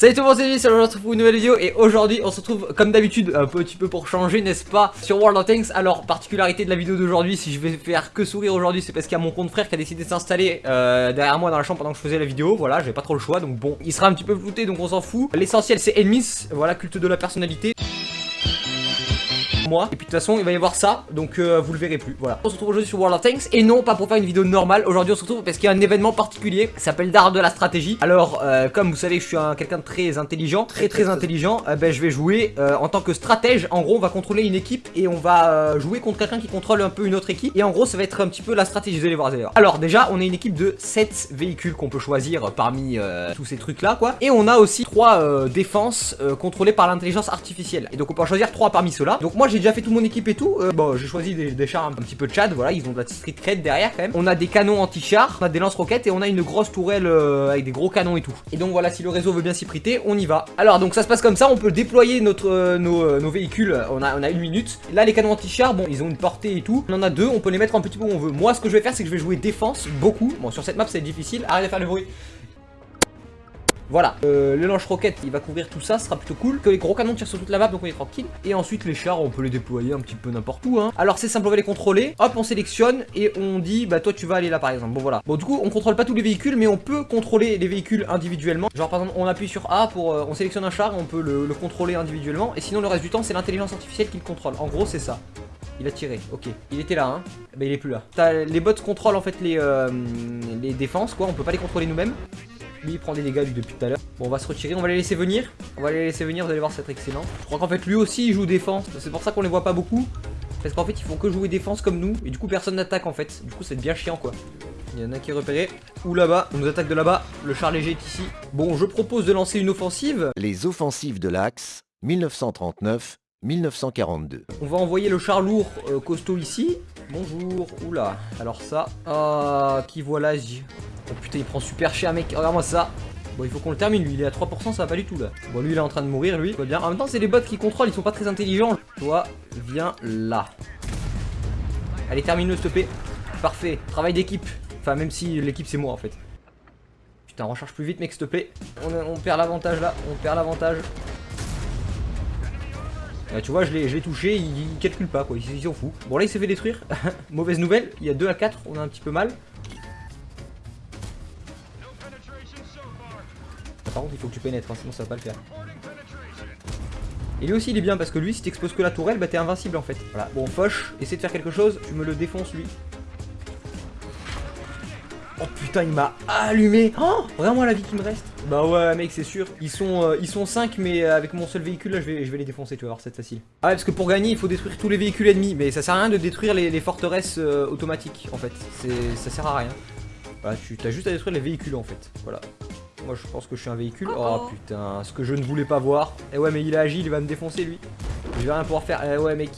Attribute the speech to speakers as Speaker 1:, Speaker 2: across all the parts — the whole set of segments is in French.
Speaker 1: Salut tout le monde, c'est J, on se retrouve pour une nouvelle vidéo et aujourd'hui on se retrouve comme d'habitude un petit peu pour changer n'est-ce pas sur World of Tanks. Alors particularité de la vidéo d'aujourd'hui si je vais faire que sourire aujourd'hui c'est parce qu'il y a mon compte frère qui a décidé de s'installer euh, derrière moi dans la chambre pendant que je faisais la vidéo. Voilà j'avais pas trop le choix donc bon il sera un petit peu flouté donc on s'en fout. L'essentiel c'est Enemies, voilà culte de la personnalité Et puis de toute façon, il va y avoir ça, donc euh, vous le verrez plus. Voilà. On se retrouve aujourd'hui sur World of Tanks et non pas pour faire une vidéo normale. Aujourd'hui, on se retrouve parce qu'il y a un événement particulier qui s'appelle d'art de la stratégie. Alors, euh, comme vous savez je suis quelqu'un de très intelligent, très très intelligent, euh, ben je vais jouer en tant que stratège. En gros, on va contrôler une équipe et on va jouer contre quelqu'un qui contrôle un peu une autre équipe. Et en gros, ça va être un petit peu la stratégie. Vous allez voir, voir. Alors déjà, on a une équipe de 7 véhicules qu'on peut choisir parmi tous ces trucs là, quoi. Et on a aussi 3 défenses contrôlées par l'intelligence artificielle. Et donc on peut en choisir 3 parmi ceux-là. Donc moi, j'ai déjà fait tout mon équipe et euh, bon, j'ai choisi des, chars un, petit peu de Chad, voilà, ils ont de la street cred derrière quand même. On a des canons anti-chars, on a des lance-roquettes et on a une grosse tourelle euh, avec des gros canons et tout. Et donc voilà, si le réseau veut bien s'y prêter, on y va. Alors donc ça se passe comme ça, on peut déployer notre, euh, nos, véhicules, on a, on a une minute. Là les canons anti-chars, bon, ils ont une portée et tout. On en a deux, on peut les mettre un petit peu où on veut. Moi ce que je vais faire, c'est que je vais jouer défense beaucoup. Bon, sur cette map c'est difficile, arrête de faire le bruit. Voilà, euh, le lance-roquette, il va couvrir tout ça, ce sera plutôt cool. Que les gros canons tirent sur toute la map, donc on est tranquille. Et ensuite, les chars, on peut les déployer un petit peu n'importe où. Hein. Alors, c'est simple, on va les contrôler. Hop, on sélectionne et on dit, bah toi, tu vas aller là, par exemple. Bon, voilà. Bon, du coup, on contrôle pas tous les véhicules, mais on peut contrôler les véhicules individuellement. Genre, par exemple, on appuie sur A pour, euh, on sélectionne un char, on peut le, contrôler individuellement. Et sinon, le reste du temps, c'est l'intelligence artificielle qui le contrôle. En gros, c'est ça. Il a tiré, ok. Il était là, hein. Bah, il est plus là. les bots contrôlent en fait les, euh, les défenses, quoi. On peut pas les contrôler nous-mêmes. Lui il prend des dégâts lui depuis tout à l'heure. Bon on va se retirer, on va les laisser venir. On va les laisser venir, vous allez voir c'est excellent. Je crois qu'en fait lui aussi il joue défense. C'est pour ça qu'on les voit pas beaucoup. Parce qu'en fait ils font que jouer défense comme nous. Et du coup personne n'attaque en fait. Du coup c'est bien chiant quoi. Il y en a qui est repéré. Ou là-bas, on nous attaque de là-bas. Le char léger est ici. Bon je propose de lancer une offensive.
Speaker 2: Les offensives de l'Axe, 1939 1942.
Speaker 1: On va envoyer le char lourd euh, costaud ici. Bonjour, oula. Alors ça, ah, qui voilà Oh putain, il prend super cher, mec. Regarde-moi ça. Bon, il faut qu'on le termine, lui. Il est à 3%, ça va pas du tout, là. Bon, lui, il est en train de mourir, lui. bien. En même temps, c'est les bots qui contrôlent. Ils sont pas très intelligents. Toi, viens là. Allez, termine-le, s'il. Parfait. Travail d'équipe. Enfin, même si l'équipe, c'est moi, en fait. Putain, recharge plus vite, mec, s'il te plaît. On, perd l'avantage, là. On perd l'avantage. Tu vois, je l'ai touché, il, calcule pas quoi, il s'en fout. Bon là il s'est fait détruire, mauvaise nouvelle, il y a 2 à 4, on a un petit peu mal. par contre il faut que tu pénètres, hein, sinon ça va pas le faire. Et lui aussi il est bien parce que lui si t'exposes que la tourelle bah t'es invincible en fait. Voilà, bon Foch, essaie de faire quelque chose, tu me le défonces lui. Oh putain il m'a allumé. Oh Vraiment la vie qui me reste. Bah ouais mec c'est sûr. Ils sont euh, ils sont 5 mais euh, avec mon seul véhicule là je vais, je vais les défoncer tu vas voir c'est facile Ah ouais parce que pour gagner il faut détruire tous les véhicules ennemis. Mais ça sert à rien de détruire les, forteresses euh, automatiques en fait. Ça sert à rien. Voilà tu as juste à détruire les véhicules en fait. Voilà. Moi je pense que je suis un véhicule. Oh, putain, ce que je ne voulais pas voir. Eh ouais mais il est agile, il va me défoncer lui. Je vais rien pouvoir faire. Eh ouais mec,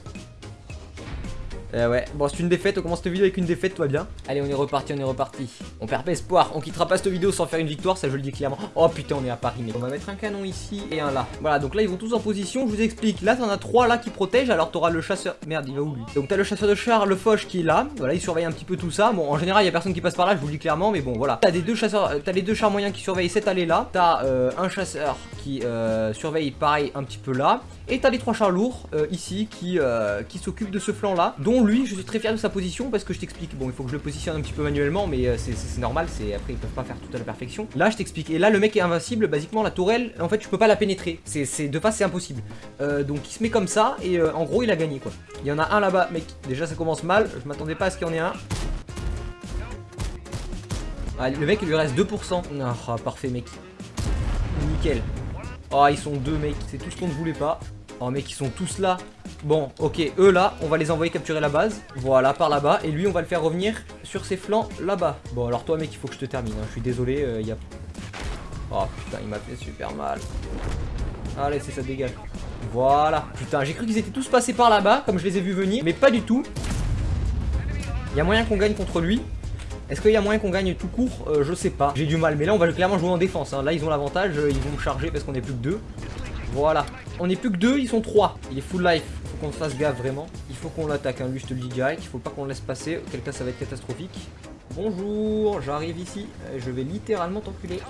Speaker 1: euh, ouais, bon c'est une défaite, on commence cette vidéo avec une défaite, toi bien. Allez on est reparti, on est reparti. On perd pas espoir, on quittera pas cette vidéo sans faire une victoire, ça je le dis clairement. Oh putain on est à Paris mais on va mettre un canon ici et un là. Voilà donc là ils vont tous en position, je vous explique. Là t'en as trois là qui protègent, alors t'auras le chasseur... Merde il va où lui? Donc t'as le chasseur de char, le Foch qui est là. Voilà il surveille un petit peu tout ça. Bon en général il y a personne qui passe par là, je vous le dis clairement mais bon voilà. T'as des deux chasseurs, euh, t'as les deux chars moyens qui surveillent cette allée là. T'as euh, un chasseur qui surveille pareil un petit peu là. Et t'as les trois chars lourds ici qui, qui s'occupent de ce flanc là. Dont lui je suis très fier de sa position parce que je t'explique. Bon, il faut que je le positionne un petit peu manuellement, mais euh, c'est normal. C'est après ils peuvent pas faire tout à la perfection. Là, je t'explique. Et là, le mec est invincible. Basiquement, la tourelle, en fait, tu peux pas la pénétrer. C'est de face, c'est impossible. Euh, donc, il se met comme ça et euh, en gros, il a gagné quoi. Il y en a un là-bas, mec. Déjà, ça commence mal. Je m'attendais pas à ce qu'il y en ait un. Le mec, il lui reste 2%. Ah, parfait, mec. Nickel. Oh, ils sont deux, mec. C'est tout ce qu'on ne voulait pas. Oh, mec, ils sont tous là. Bon, ok, eux là, on va les envoyer capturer la base. Voilà, par là-bas. Et lui, on va le faire revenir sur ses flancs là-bas. Bon, alors toi, mec, il faut que je te termine. Hein. Je suis désolé, il euh, y a... Oh, putain, il m'a fait super mal. Allez, c'est ça, dégage. Voilà. Putain, j'ai cru qu'ils étaient tous passés par là-bas, comme je les ai vus venir. Mais pas du tout. Il y a moyen qu'on gagne contre lui. Est-ce qu'il y a moyen qu'on gagne tout court? Euh, Je sais pas. J'ai du mal. Mais là, on va clairement jouer en défense. Hein. Là, ils ont l'avantage. Euh, ils vont me charger parce qu'on est plus que deux. Voilà. On est plus que deux, ils sont trois. Il est full life qu'on fasse gaffe vraiment. Il faut qu'on l'attaque, hein. lui je te le dis direct, il faut pas qu'on le laisse passer, auquel cas ça va être catastrophique. Bonjour, j'arrive ici, je vais littéralement t'enculer.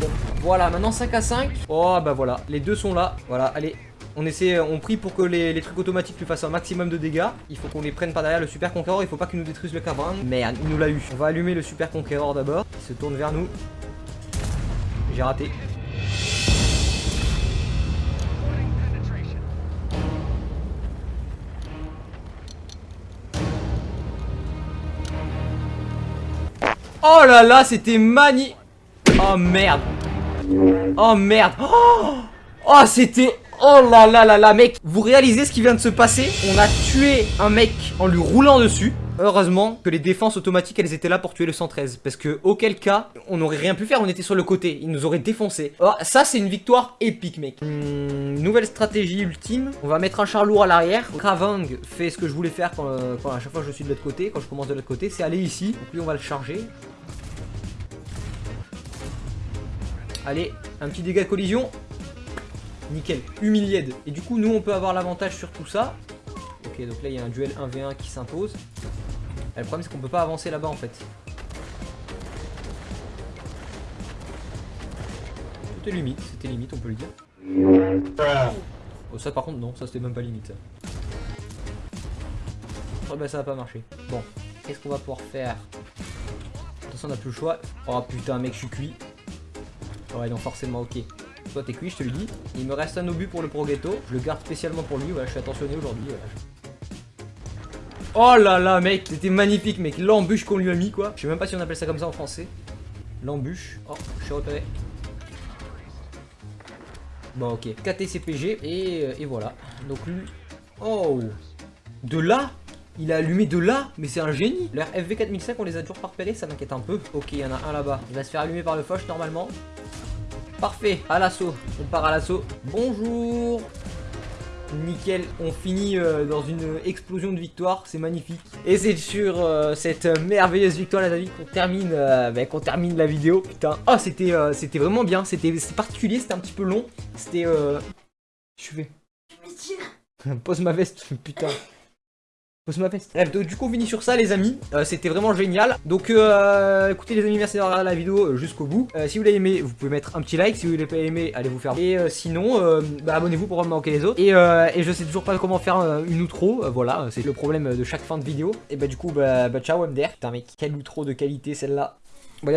Speaker 1: Bon, voilà, maintenant 5 à 5. Oh, bah voilà, les deux sont là. Voilà, allez. On essaie, on prie pour que les, trucs automatiques lui fassent un maximum de dégâts. Il faut qu'on les prenne par derrière le super conquérant. Il faut pas qu'il nous détruise le cabrin. Merde, il nous l'a eu. On va allumer le super conquérant d'abord. Il se tourne vers nous. J'ai raté. Oh là là, c'était mani... Oh merde. Oh merde. Oh, oh c'était... Oh là là là là, mec. Vous réalisez ce qui vient de se passer? On a tué un mec en lui roulant dessus. Heureusement que les défenses automatiques elles étaient là pour tuer le 113 Parce que auquel cas on n'aurait rien pu faire On était sur le côté, ils nous auraient défoncé. Oh, Ça c'est une victoire épique mec. Hmm, Nouvelle stratégie ultime. On va mettre un char lourd à l'arrière. Kravang fait ce que je voulais faire quand, quand, à chaque fois je suis de l'autre côté Quand je commence de l'autre côté. C'est aller ici. Donc lui on va le charger. Allez, un petit dégât de collision. Nickel, humilié. Et du coup, nous, on peut avoir l'avantage sur tout ça. Ok, donc là, il y a un duel 1v1 qui s'impose. Le problème, c'est qu'on peut pas avancer là-bas, en fait. C'était limite, c'était limite, on peut le dire. Oh, ça, par contre, non, ça, c'était même pas limite. Oh, bah, ça va pas marcher. Bon, qu'est-ce qu'on va pouvoir faire? Attention, on a plus le choix. Oh, putain, mec, je suis cuit. Ouais, donc forcément, ok. Toi, t'es cuit, je te le dis. Il me reste un obus pour le Progetto. Je le garde spécialement pour lui. Voilà, je suis attentionné aujourd'hui. Oh là là, mec, c'était magnifique, mec. L'embûche qu'on lui a mis, quoi. Je sais même pas si on appelle ça comme ça en français. L'embûche. Oh, je suis repéré. Bon, ok. KTCPG. Et, euh, et voilà. Donc lui... Oh De là? Il a allumé de là, mais c'est un génie Leur FV4005, on les a toujours pas repérés, ça m'inquiète un peu. Ok, il y en a un là-bas. Il va se faire allumer par le Foch normalement. Parfait, à l'assaut. On part à l'assaut. Bonjour Nickel, on finit euh, dans une explosion de victoire, c'est magnifique. Et c'est sur euh, cette merveilleuse victoire les amis qu'on termine, euh, bah, qu'on termine la vidéo. Putain, oh c'était c'était vraiment bien, c'était particulier, c'était un petit peu long. C'était... Je fais... Pose ma veste, putain. Bref, du coup on finit sur ça les amis, euh, c'était vraiment génial. Donc euh, écoutez les amis, merci d'avoir regardé la vidéo euh, jusqu'au bout. si vous l'avez aimé, vous pouvez mettre un petit like, si vous l'avez pas aimé, allez vous faire. Et sinon, bah, abonnez-vous pour pas manquer les autres. Et, je sais toujours pas comment faire une outro, voilà, c'est le problème de chaque fin de vidéo. Et bah du coup, bah, bah ciao MDR, putain mec, quelle outro de qualité celle-là. Bon,